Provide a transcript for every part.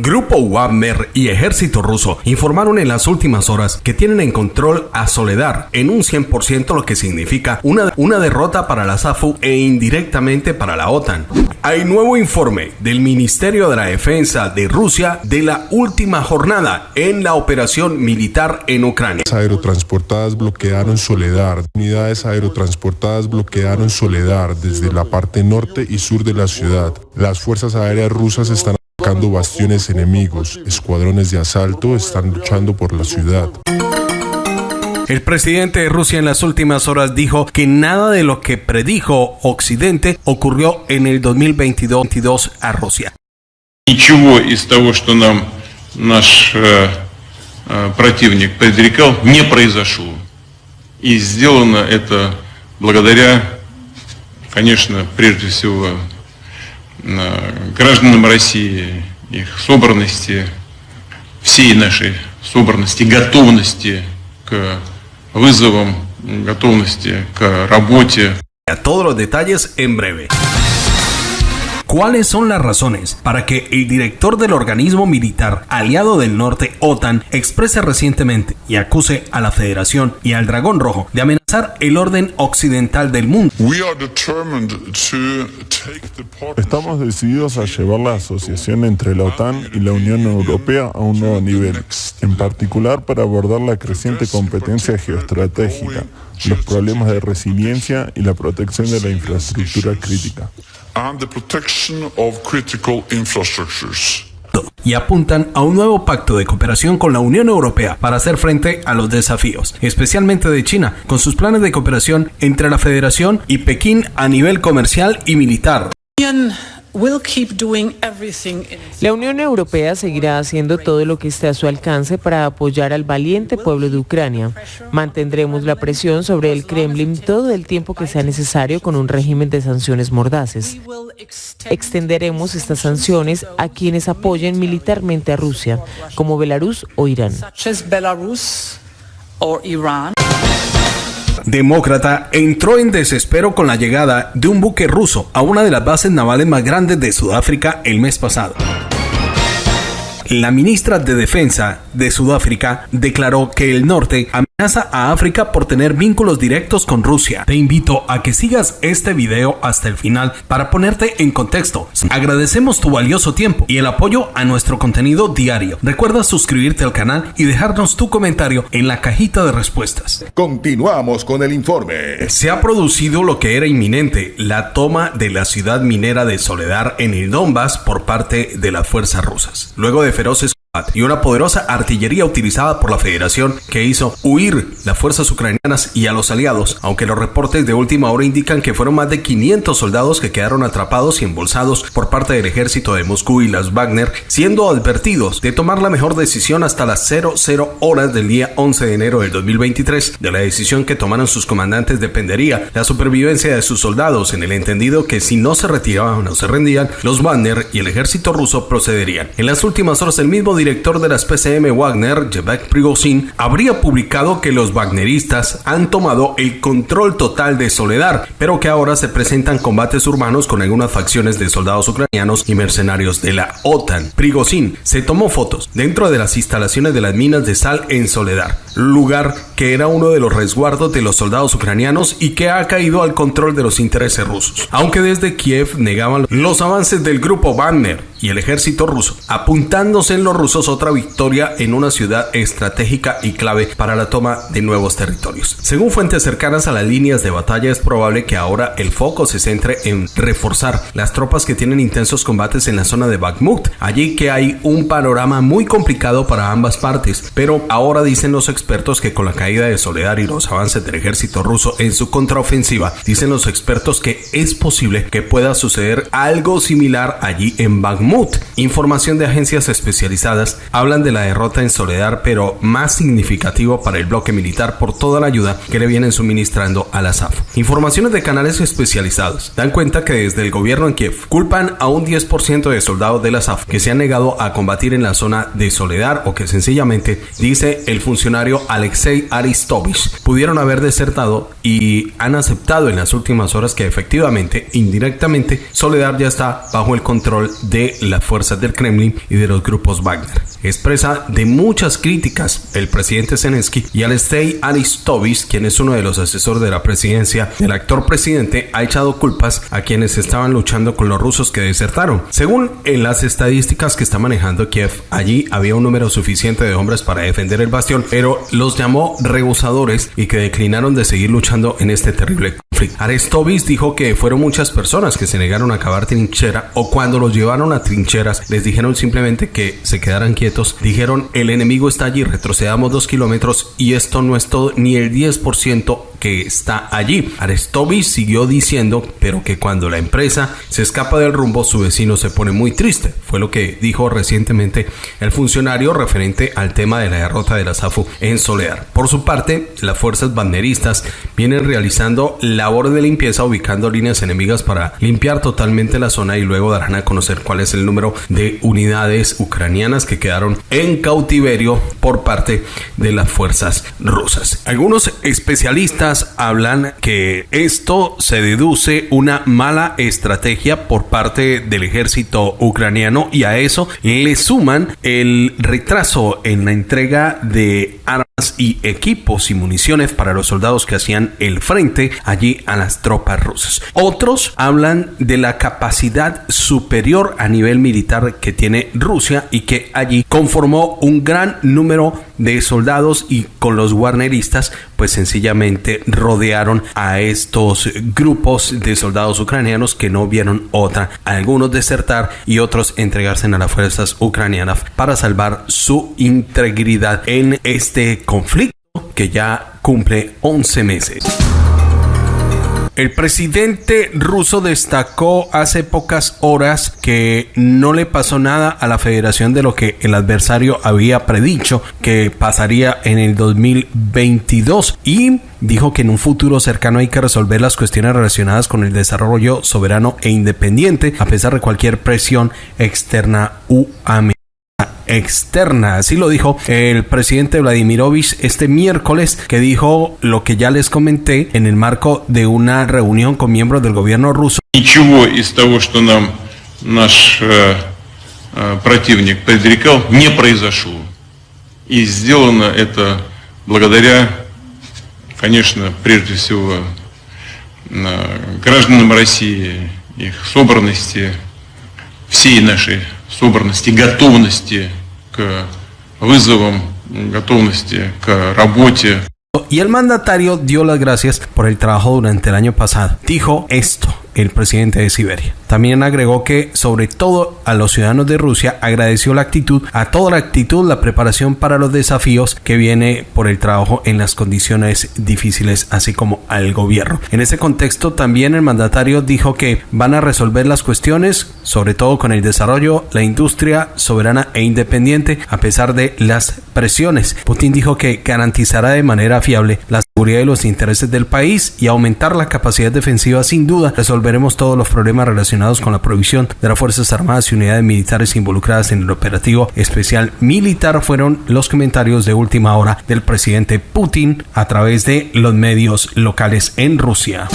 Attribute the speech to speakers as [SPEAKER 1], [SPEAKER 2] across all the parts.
[SPEAKER 1] Grupo Wagner y ejército ruso informaron en las últimas horas que tienen en control a Soledar en un 100%, lo que significa una, una derrota para la SAFU e indirectamente para la OTAN. Hay nuevo informe del Ministerio de la Defensa de Rusia de la última jornada en la operación militar en Ucrania.
[SPEAKER 2] Aerotransportadas bloquearon Soledar. Unidades aerotransportadas bloquearon Soledar desde la parte norte y sur de la ciudad. Las fuerzas aéreas rusas están atacando bastiones enemigos. Escuadrones de asalto están luchando por la ciudad.
[SPEAKER 1] El presidente de Rusia en las últimas horas dijo que nada de lo que predijo Occidente ocurrió en el 2022 a Rusia.
[SPEAKER 3] Ничего из того, что нам наш э, э, противник предрекал, не произошло. И сделано это благодаря, конечно, прежде всего э, гражданам России, их собранности, всей нашей собранности, готовности к вызовам, готовности к работе.
[SPEAKER 1] A todos los detalles en. ¿Cuáles son las razones para que el director del organismo militar aliado del norte, OTAN, exprese recientemente y acuse a la Federación y al Dragón Rojo de amenazar el orden occidental del mundo?
[SPEAKER 2] Estamos decididos a llevar la asociación entre la OTAN y la Unión Europea a un nuevo nivel, en particular para abordar la creciente competencia geoestratégica, los problemas de resiliencia y la protección de la infraestructura crítica.
[SPEAKER 1] Y apuntan a un nuevo pacto de cooperación con la Unión Europea para hacer frente a los desafíos, especialmente de China, con sus planes de cooperación entre la Federación y Pekín a nivel comercial y militar.
[SPEAKER 4] La Unión Europea seguirá haciendo todo lo que esté a su alcance para apoyar al valiente pueblo de Ucrania. Mantendremos la presión sobre el Kremlin todo el tiempo que sea necesario con un régimen de sanciones mordaces. Extenderemos estas sanciones a quienes apoyen militarmente a Rusia, como Belarus o Irán
[SPEAKER 1] demócrata entró en desespero con la llegada de un buque ruso a una de las bases navales más grandes de Sudáfrica el mes pasado. La ministra de Defensa de Sudáfrica declaró que el norte amenaza a África por tener vínculos directos con Rusia. Te invito a que sigas este video hasta el final para ponerte en contexto. Agradecemos tu valioso tiempo y el apoyo a nuestro contenido diario. Recuerda suscribirte al canal y dejarnos tu comentario en la cajita de respuestas.
[SPEAKER 5] Continuamos con el informe.
[SPEAKER 1] Se ha producido lo que era inminente, la toma de la ciudad minera de Soledar en el Donbass por parte de las fuerzas rusas. Luego de feroces y una poderosa artillería utilizada por la Federación que hizo huir las fuerzas ucranianas y a los aliados, aunque los reportes de última hora indican que fueron más de 500 soldados que quedaron atrapados y embolsados por parte del ejército de Moscú y las Wagner, siendo advertidos de tomar la mejor decisión hasta las 00 horas del día 11 de enero del 2023. De la decisión que tomaron sus comandantes dependería la supervivencia de sus soldados en el entendido que si no se retiraban o se rendían, los Wagner y el ejército ruso procederían. En las últimas horas el mismo director de las PCM Wagner, Jevek Prigozhin, habría publicado que los wagneristas han tomado el control total de Soledar, pero que ahora se presentan combates urbanos con algunas facciones de soldados ucranianos y mercenarios de la OTAN. Prigozhin se tomó fotos dentro de las instalaciones de las minas de sal en Soledar, lugar que era uno de los resguardos de los soldados ucranianos y que ha caído al control de los intereses rusos. Aunque desde Kiev negaban los avances del grupo Wagner y el ejército ruso, apuntándose en los rusos otra victoria en una ciudad estratégica y clave para la toma de nuevos territorios. Según fuentes cercanas a las líneas de batalla, es probable que ahora el foco se centre en reforzar las tropas que tienen intensos combates en la zona de Bakhmut, allí que hay un panorama muy complicado para ambas partes, pero ahora dicen los expertos que con la caída de Soledad y los avances del ejército ruso en su contraofensiva, dicen los expertos que es posible que pueda suceder algo similar allí en Bakhmut Información de agencias especializadas hablan de la derrota en Soledad, pero más significativo para el bloque militar por toda la ayuda que le vienen suministrando a la SAF. Informaciones de canales especializados dan cuenta que desde el gobierno en Kiev culpan a un 10% de soldados de la SAF que se han negado a combatir en la zona de Soledad o que sencillamente, dice el funcionario Alexei Aristovich, pudieron haber desertado y han aceptado en las últimas horas que efectivamente, indirectamente, Soledad ya está bajo el control de las fuerzas del Kremlin y de los grupos Wagner. Expresa de muchas críticas el presidente Zelensky y Alexei Aristovich, quien es uno de los asesores de la presidencia del actor presidente, ha echado culpas a quienes estaban luchando con los rusos que desertaron. Según en las estadísticas que está manejando Kiev, allí había un número suficiente de hombres para defender el bastión, pero los llamó rebusadores y que declinaron de seguir luchando en este terrible conflicto. Aristovich dijo que fueron muchas personas que se negaron a cavar trinchera o cuando los llevaron a trincheras les dijeron simplemente que se quedaran quietos. Dijeron el enemigo está allí, retrocedamos dos kilómetros y esto no es todo ni el 10% que está allí. Arestovich siguió diciendo, pero que cuando la empresa se escapa del rumbo, su vecino se pone muy triste. Fue lo que dijo recientemente el funcionario referente al tema de la derrota de la SAFU en Soledad. Por su parte, las fuerzas banderistas vienen realizando labores de limpieza ubicando líneas enemigas para limpiar totalmente la zona y luego darán a conocer cuál es el número de unidades ucranianas que quedaron en cautiverio por parte de las fuerzas rusas. Algunos especialistas hablan que esto se deduce una mala estrategia por parte del ejército ucraniano y a eso le suman el retraso en la entrega de armas y equipos y municiones para los soldados que hacían el frente allí a las tropas rusas. Otros hablan de la capacidad superior a nivel militar que tiene Rusia y que allí conformó un gran número de soldados y con los guarneristas pues sencillamente rodearon a estos grupos de soldados ucranianos que no vieron otra, algunos desertar y otros entregarse a las fuerzas ucranianas para salvar su integridad en este conflicto que ya cumple 11 meses. El presidente ruso destacó hace pocas horas que no le pasó nada a la federación de lo que el adversario había predicho que pasaría en el 2022 y dijo que en un futuro cercano hay que resolver las cuestiones relacionadas con el desarrollo soberano e independiente a pesar de cualquier presión externa u externa. Así lo dijo el presidente Vladimirovich este miércoles, que dijo lo que ya les comenté en el marco de una reunión con miembros del gobierno ruso.
[SPEAKER 3] Ничего из того, что нам наш э, э, противник предрекал, не произошло. И сделано это благодаря, конечно, прежде всего э, гражданам России, их собранности, всей нашей собранности, готовности к вызовам, готовности к работе.
[SPEAKER 1] Y el mandatario dio las gracias por el trabajo durante el año pasado. Dijo esto el presidente de Siberia. También agregó que, sobre todo a los ciudadanos de Rusia, agradeció la actitud, a toda la actitud, la preparación para los desafíos que viene por el trabajo en las condiciones difíciles, así como al gobierno. En ese contexto, también el mandatario dijo que van a resolver las cuestiones, sobre todo con el desarrollo, la industria soberana e independiente, a pesar de las presiones. Putin dijo que garantizará de manera fiable la seguridad de los intereses del país y aumentar la capacidad defensiva sin duda resolver veremos todos los problemas relacionados con la provisión de las Fuerzas Armadas y unidades militares involucradas en el operativo especial militar fueron los comentarios de última hora del presidente Putin a través de los medios locales en Rusia.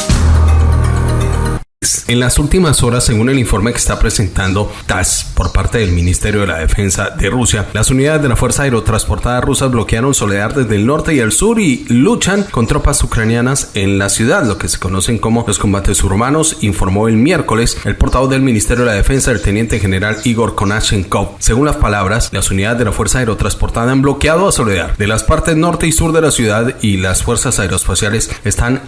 [SPEAKER 1] En las últimas horas, según el informe que está presentando TASS por parte del Ministerio de la Defensa de Rusia, las unidades de la Fuerza Aerotransportada rusas bloquearon Soledad desde el norte y el sur y luchan con tropas ucranianas en la ciudad, lo que se conocen como los combates urbanos, informó el miércoles el portavoz del Ministerio de la Defensa, el teniente general Igor Konashenkov. Según las palabras, las unidades de la Fuerza Aerotransportada han bloqueado a Soledad de las partes norte y sur de la ciudad y las fuerzas aeroespaciales están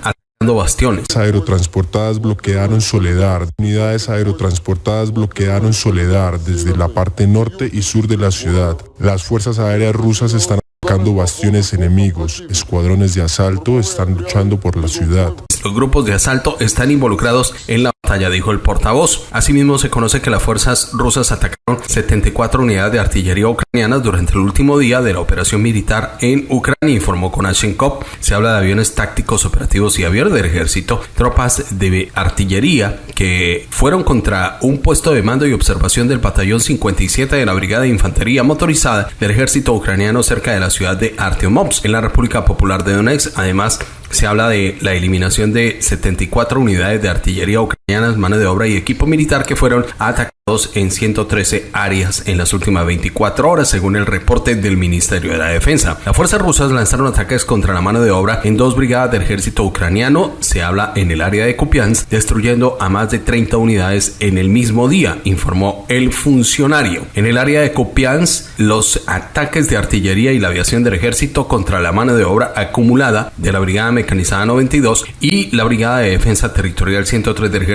[SPEAKER 1] bastiones.
[SPEAKER 2] Aerotransportadas bloquearon Soledad. Unidades aerotransportadas bloquearon Soledad desde la parte norte y sur de la ciudad. Las fuerzas aéreas rusas están atacando bastiones enemigos. Escuadrones de asalto están luchando por la ciudad.
[SPEAKER 1] Los grupos de asalto están involucrados en la batalla, dijo el portavoz. Asimismo, se conoce que las fuerzas rusas atacaron 74 unidades de artillería ucranianas durante el último día de la operación militar en Ucrania, informó Konashenkov. Se habla de aviones tácticos operativos y aviones del ejército, tropas de artillería que fueron contra un puesto de mando y observación del batallón 57 de la Brigada de Infantería Motorizada del ejército ucraniano cerca de la ciudad de Artyomovsk, en la República Popular de Donetsk. Además, se habla de la eliminación de 74 unidades de artillería ucranianas, mano de obra y equipo militar que fueron atacados en 113 áreas en las últimas 24 horas, según el reporte del Ministerio de la Defensa. Las fuerzas rusas lanzaron ataques contra la mano de obra en dos brigadas del ejército ucraniano, se habla en el área de Kupiansk, destruyendo a más de 30 unidades en el mismo día, informó el funcionario. En el área de Kupiansk, los ataques de artillería y la aviación del ejército contra la mano de obra acumulada de la Brigada Mecanizada 92 y la Brigada de Defensa Territorial 103 del ejército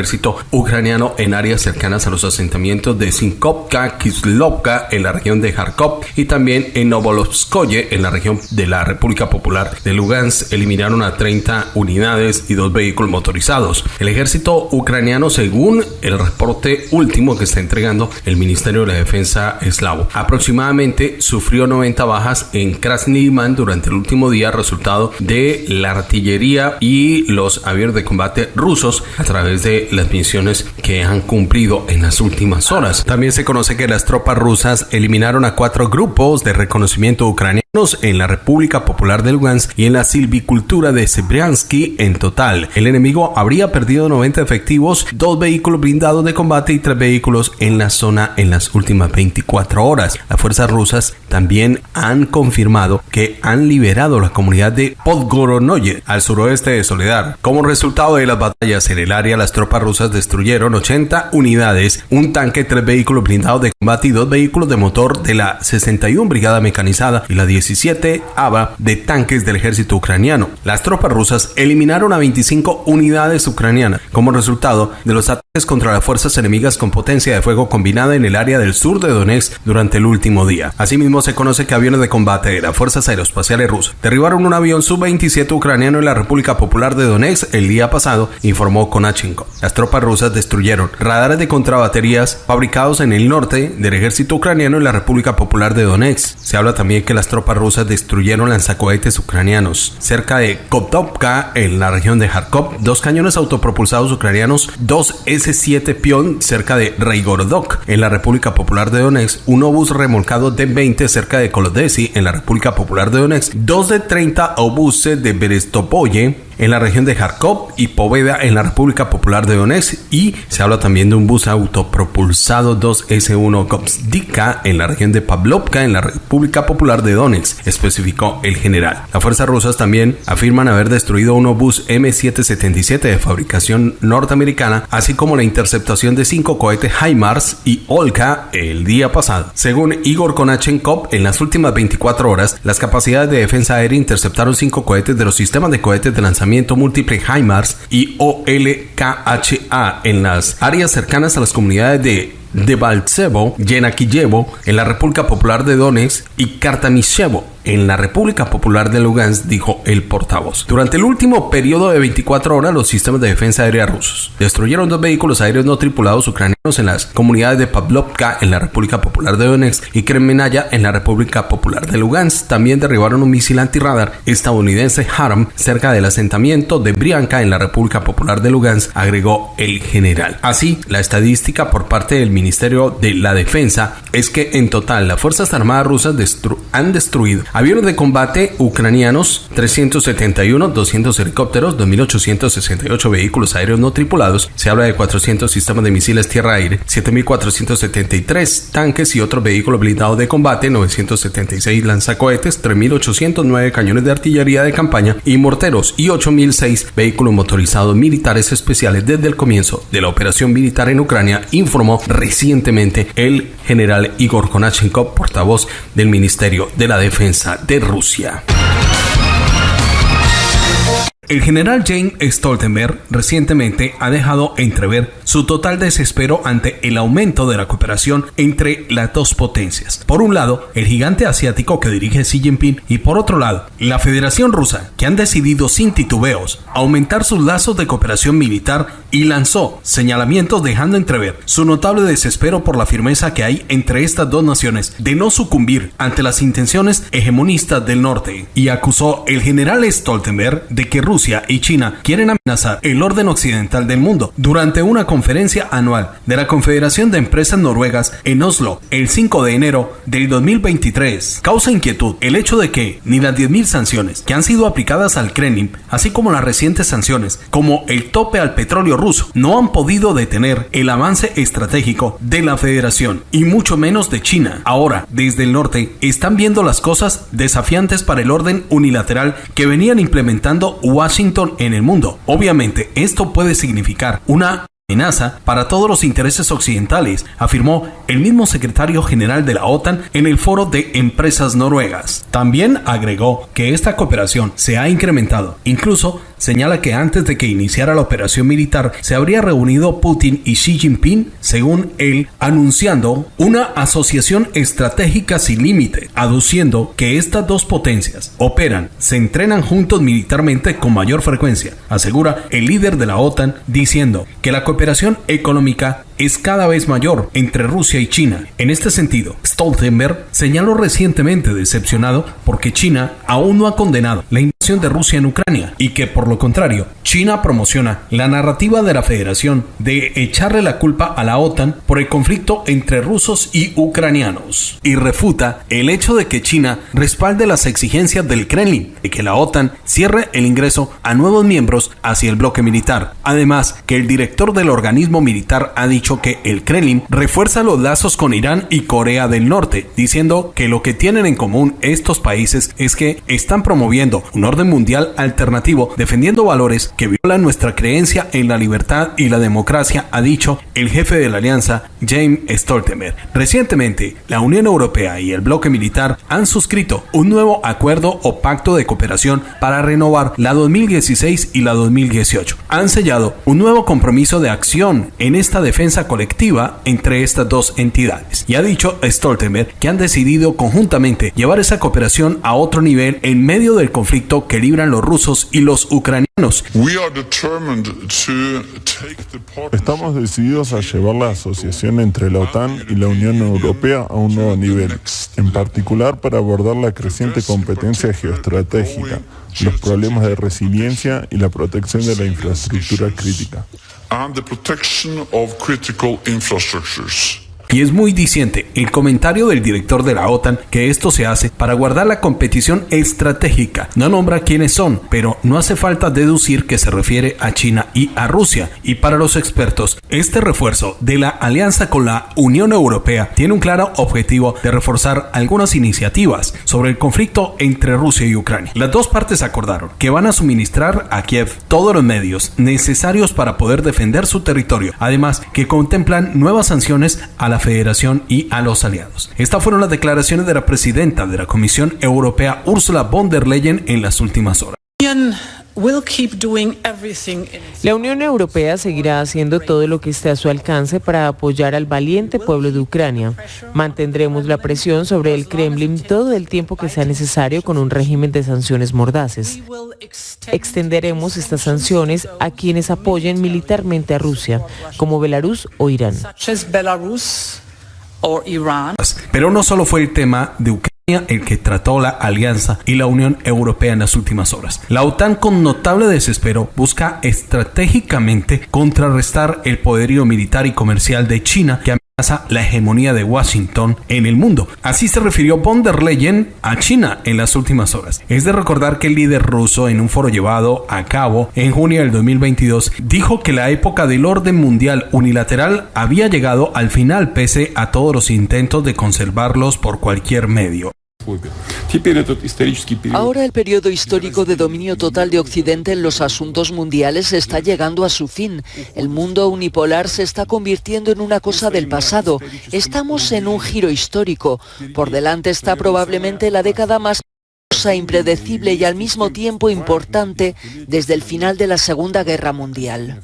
[SPEAKER 1] ucraniano en áreas cercanas a los asentamientos de Sinkovka, Kislovka en la región de Kharkov y también en Novolovskoye en la región de la República Popular de Lugansk eliminaron a 30 unidades y dos vehículos motorizados. El ejército ucraniano, según el reporte último que está entregando el Ministerio de la Defensa eslavo, aproximadamente sufrió 90 bajas en Krasny durante el último día, resultado de la artillería y los aviones de combate rusos a través de las misiones que han cumplido en las últimas horas. También se conoce que las tropas rusas eliminaron a cuatro grupos de reconocimiento ucranianos en la República Popular de Lugansk y en la silvicultura de Sebriansky en total. El enemigo habría perdido 90 efectivos, dos vehículos blindados de combate y tres vehículos en la zona en las últimas 24 horas. Las fuerzas rusas también han confirmado que han liberado la comunidad de Podgoronoye al suroeste de Soledad. Como resultado de las batallas en el área, las rusas destruyeron 80 unidades, un tanque, tres vehículos blindados de combate y dos vehículos de motor de la 61 Brigada Mecanizada y la 17 ABA de tanques del ejército ucraniano. Las tropas rusas eliminaron a 25 unidades ucranianas como resultado de los ataques contra las fuerzas enemigas con potencia de fuego combinada en el área del sur de Donetsk durante el último día. Asimismo, se conoce que aviones de combate de las fuerzas aeroespaciales rusas derribaron un avión Su-27 ucraniano en la República Popular de Donetsk el día pasado, informó Konachenko. Las tropas rusas destruyeron radares de contrabaterías fabricados en el norte del ejército ucraniano en la República Popular de Donetsk. Se habla también que las tropas rusas destruyeron lanzacohetes ucranianos cerca de Kotovka en la región de Kharkov, dos cañones autopropulsados ucranianos, dos S-7 Pion cerca de Reigorodok en la República Popular de Donetsk, un obús remolcado de 20 cerca de Kolodesi en la República Popular de Donetsk, dos de 30 obuses de Berestopoye en la región de Kharkov y Poveda en la República Popular de Donetsk y se habla también de un bus autopropulsado 2S1 Kopsdika en la región de Pavlovka en la República Popular de Donetsk, especificó el general. Las fuerzas rusas también afirman haber destruido un obús M777 de fabricación norteamericana, así como la interceptación de cinco cohetes HIMARS y Olka el día pasado. Según Igor Konachenkov, en las últimas 24 horas, las capacidades de defensa aérea interceptaron cinco cohetes de los sistemas de cohetes de lanzamiento múltiple HIMARS y OLKHA en las áreas cercanas a las comunidades de de Baltsevo, Yenakiyevo, en la República Popular de Donetsk y Kartamishevo, en la República Popular de Lugansk, dijo el portavoz. Durante el último periodo de 24 horas, los sistemas de defensa aérea rusos destruyeron dos vehículos aéreos no tripulados ucranianos en las comunidades de Pavlovka, en la República Popular de Donetsk, y Kremenaya, en la República Popular de Lugansk. También derribaron un misil antirradar estadounidense Harm cerca del asentamiento de Brianka, en la República Popular de Lugansk, agregó el general. Así, la estadística por parte del Ministerio de la Defensa es que en total las Fuerzas Armadas rusas han destruido aviones de combate ucranianos 371, 200 helicópteros, 2.868 vehículos aéreos no tripulados, se habla de 400 sistemas de misiles tierra-aire, 7.473 tanques y otros vehículos blindados de combate, 976 lanzacohetes, 3.809 cañones de artillería de campaña y morteros y 8.006 vehículos motorizados militares especiales desde el comienzo de la operación militar en Ucrania, informó recientemente el general Igor Konachenkov, portavoz del Ministerio de la Defensa de Rusia. El general James Stoltenberg recientemente ha dejado entrever su total desespero ante el aumento de la cooperación entre las dos potencias. Por un lado, el gigante asiático que dirige Xi Jinping y por otro lado, la Federación Rusa, que han decidido sin titubeos aumentar sus lazos de cooperación militar y lanzó señalamientos dejando entrever su notable desespero por la firmeza que hay entre estas dos naciones de no sucumbir ante las intenciones hegemonistas del norte y acusó el general Stoltenberg de que Rusia y China quieren amenazar el orden occidental del mundo durante una conferencia anual de la Confederación de Empresas Noruegas en Oslo el 5 de enero del 2023. Causa inquietud el hecho de que ni las 10.000 sanciones que han sido aplicadas al Kremlin, así como las recientes sanciones, como el tope al petróleo ruso, no han podido detener el avance estratégico de la Federación y mucho menos de China. Ahora, desde el norte, están viendo las cosas desafiantes para el orden unilateral que venían implementando Washington en el mundo. Obviamente, esto puede significar una amenaza para todos los intereses occidentales, afirmó el mismo secretario general de la OTAN en el foro de empresas noruegas. También agregó que esta cooperación se ha incrementado, incluso señala que antes de que iniciara la operación militar se habría reunido Putin y Xi Jinping, según él, anunciando una asociación estratégica sin límite, aduciendo que estas dos potencias operan, se entrenan juntos militarmente con mayor frecuencia, asegura el líder de la OTAN, diciendo que la cooperación económica es cada vez mayor entre Rusia y China. En este sentido, Stoltenberg señaló recientemente decepcionado porque China aún no ha condenado la de Rusia en Ucrania y que por lo contrario, China promociona la narrativa de la Federación de echarle la culpa a la OTAN por el conflicto entre rusos y ucranianos y refuta el hecho de que China respalde las exigencias del Kremlin de que la OTAN cierre el ingreso a nuevos miembros hacia el bloque militar. Además, que el director del organismo militar ha dicho que el Kremlin refuerza los lazos con Irán y Corea del Norte, diciendo que lo que tienen en común estos países es que están promoviendo un orden mundial alternativo, defendiendo valores que violan nuestra creencia en la libertad y la democracia, ha dicho el jefe de la alianza, James Stoltenberg. Recientemente, la Unión Europea y el bloque militar han suscrito un nuevo acuerdo o pacto de cooperación para renovar la 2016 y la 2018. Han sellado un nuevo compromiso de acción en esta defensa colectiva entre estas dos entidades. Y ha dicho Stoltenberg que han decidido conjuntamente llevar esa cooperación a otro nivel en medio del conflicto que libran los rusos y los ucranianos.
[SPEAKER 2] Estamos decididos a llevar la asociación entre la OTAN y la Unión Europea a un nuevo nivel, en particular para abordar la creciente competencia geoestratégica, los problemas de resiliencia y la protección de la infraestructura crítica
[SPEAKER 1] Y es muy diciente el comentario del director de la OTAN que esto se hace para guardar la competición estratégica. No nombra quiénes son, pero no hace falta deducir que se refiere a China y a Rusia. Y para los expertos, este refuerzo de la alianza con la Unión Europea tiene un claro objetivo de reforzar algunas iniciativas sobre el conflicto entre Rusia y Ucrania. Las dos partes acordaron que van a suministrar a Kiev todos los medios necesarios para poder defender su territorio, además que contemplan nuevas sanciones a la Federación y a los aliados. Estas fueron las declaraciones de la presidenta de la Comisión Europea, Ursula von der Leyen, en las últimas horas.
[SPEAKER 4] La Unión Europea seguirá haciendo todo lo que esté a su alcance para apoyar al valiente pueblo de Ucrania. Mantendremos la presión sobre el Kremlin todo el tiempo que sea necesario con un régimen de sanciones mordaces. Extenderemos estas sanciones a quienes apoyen militarmente a Rusia, como Belarus o Irán.
[SPEAKER 1] Pero no solo fue el tema de Ucrania el que trató la alianza y la Unión Europea en las últimas horas. La OTAN con notable desespero busca estratégicamente contrarrestar el poderío militar y comercial de China que la hegemonía de Washington en el mundo. Así se refirió von der Leyen a China en las últimas horas. Es de recordar que el líder ruso en un foro llevado a cabo en junio del 2022 dijo que la época del orden mundial unilateral había llegado al final pese a todos los intentos de conservarlos por cualquier medio.
[SPEAKER 6] Ahora el periodo histórico de dominio total de Occidente en los asuntos mundiales está llegando a su fin. El mundo unipolar se está convirtiendo en una cosa del pasado. Estamos en un giro histórico. Por delante está probablemente la década más impredecible y al mismo tiempo importante desde el final de la Segunda Guerra Mundial.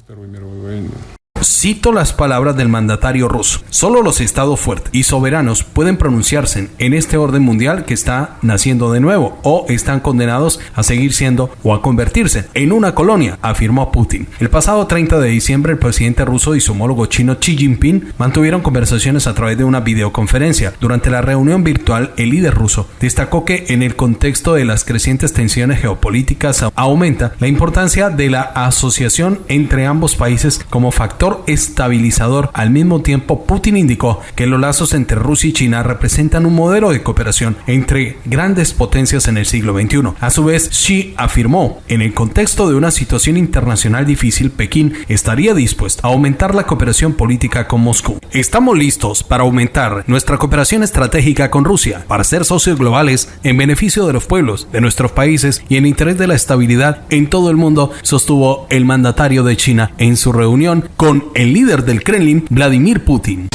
[SPEAKER 1] Cito las palabras del mandatario ruso. Solo los estados fuertes y soberanos pueden pronunciarse en este orden mundial que está naciendo de nuevo o están condenados a seguir siendo o a convertirse en una colonia, afirmó Putin. El pasado 30 de diciembre el presidente ruso y su homólogo chino Xi Jinping mantuvieron conversaciones a través de una videoconferencia. Durante la reunión virtual, el líder ruso destacó que en el contexto de las crecientes tensiones geopolíticas aumenta la importancia de la asociación entre ambos países como factor estabilizador. Al mismo tiempo, Putin indicó que los lazos entre Rusia y China representan un modelo de cooperación entre grandes potencias en el siglo XXI. A su vez, Xi afirmó, en el contexto de una situación internacional difícil, Pekín estaría dispuesto a aumentar la cooperación política con Moscú. Estamos listos para aumentar nuestra cooperación estratégica con Rusia, para ser socios globales en beneficio de los pueblos, de nuestros países y en interés de la estabilidad en todo el mundo, sostuvo el mandatario de China en su reunión con el líder del Kremlin, Vladimir Putin.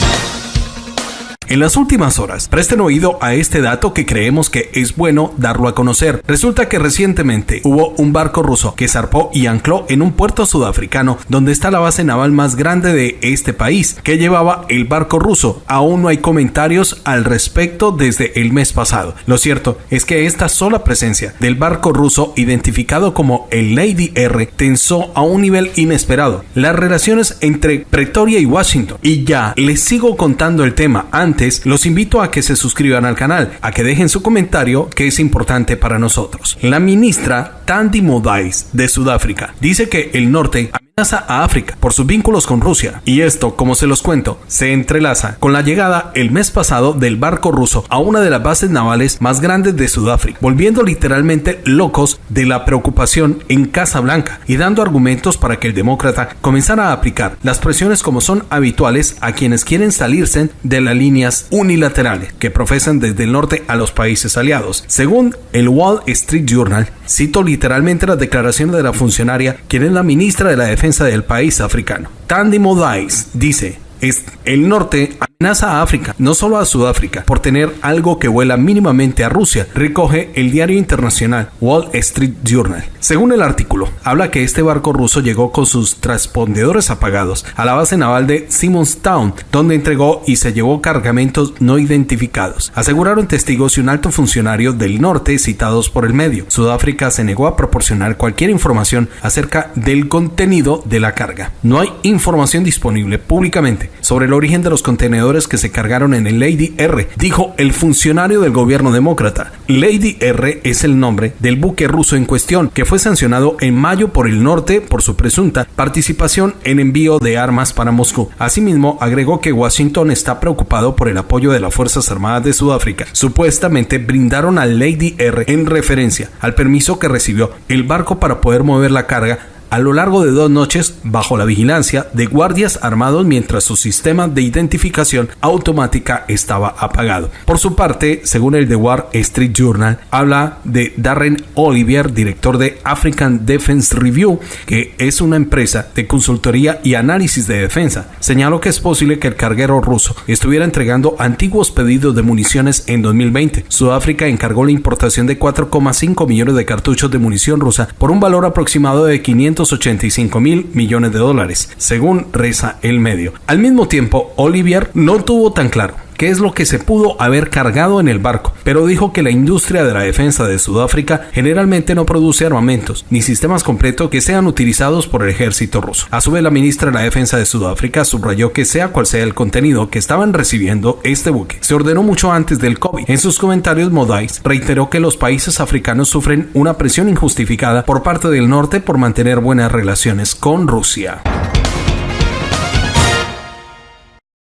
[SPEAKER 1] En las últimas horas, presten oído a este dato que creemos que es bueno darlo a conocer. Resulta que recientemente hubo un barco ruso que zarpó y ancló en un puerto sudafricano donde está la base naval más grande de este país, que llevaba el barco ruso. Aún no hay comentarios al respecto desde el mes pasado. Lo cierto es que esta sola presencia del barco ruso identificado como el Lady R tensó a un nivel inesperado las relaciones entre Pretoria y Washington. Y ya les sigo contando el tema antes los invito a que se suscriban al canal, a que dejen su comentario que es importante para nosotros. La ministra Tandy Modais de Sudáfrica dice que el norte a África por sus vínculos con Rusia. Y esto, como se los cuento, se entrelaza con la llegada el mes pasado del barco ruso a una de las bases navales más grandes de Sudáfrica, volviendo literalmente locos de la preocupación en Casa Blanca y dando argumentos para que el demócrata comenzara a aplicar las presiones como son habituales a quienes quieren salirse de las líneas unilaterales que profesan desde el norte a los países aliados. Según el Wall Street Journal, cito literalmente las declaraciones de la funcionaria, quien es la ministra de la Defensa del país africano. Tandy Modais dice, es el norte amenaza a África, no solo a Sudáfrica, por tener algo que vuela mínimamente a Rusia, recoge el diario internacional Wall Street Journal. Según el artículo, habla que este barco ruso llegó con sus transpondedores apagados a la base naval de Simonstown, donde entregó y se llevó cargamentos no identificados. Aseguraron testigos y un alto funcionario del norte citados por el medio. Sudáfrica se negó a proporcionar cualquier información acerca del contenido de la carga. No hay información disponible públicamente sobre el origen de los contenedores que se cargaron en el Lady R, dijo el funcionario del gobierno demócrata. Lady R es el nombre del buque ruso en cuestión, que fue sancionado en mayo por el norte por su presunta participación en envío de armas para Moscú. Asimismo, agregó que Washington está preocupado por el apoyo de las Fuerzas Armadas de Sudáfrica. Supuestamente brindaron al Lady R en referencia al permiso que recibió el barco para poder mover la carga a lo largo de dos noches bajo la vigilancia de guardias armados mientras su sistema de identificación automática estaba apagado. Por su parte, según el The Wall Street Journal, habla de Darren Olivier, director de African Defense Review, que es una empresa de consultoría y análisis de defensa. Señaló que es posible que el carguero ruso estuviera entregando antiguos pedidos de municiones en 2020. Sudáfrica encargó la importación de 4,5 millones de cartuchos de munición rusa por un valor aproximado de 500 85 mil millones de dólares, según reza el medio. Al mismo tiempo, Olivier no tuvo tan claro qué es lo que se pudo haber cargado en el barco, pero dijo que la industria de la defensa de Sudáfrica generalmente no produce armamentos ni sistemas completos que sean utilizados por el ejército ruso. A su vez, la ministra de la Defensa de Sudáfrica subrayó que sea cual sea el contenido que estaban recibiendo este buque, se ordenó mucho antes del COVID. En sus comentarios, Modais reiteró que los países africanos sufren una presión injustificada por parte del norte por mantener buenas relaciones con Rusia.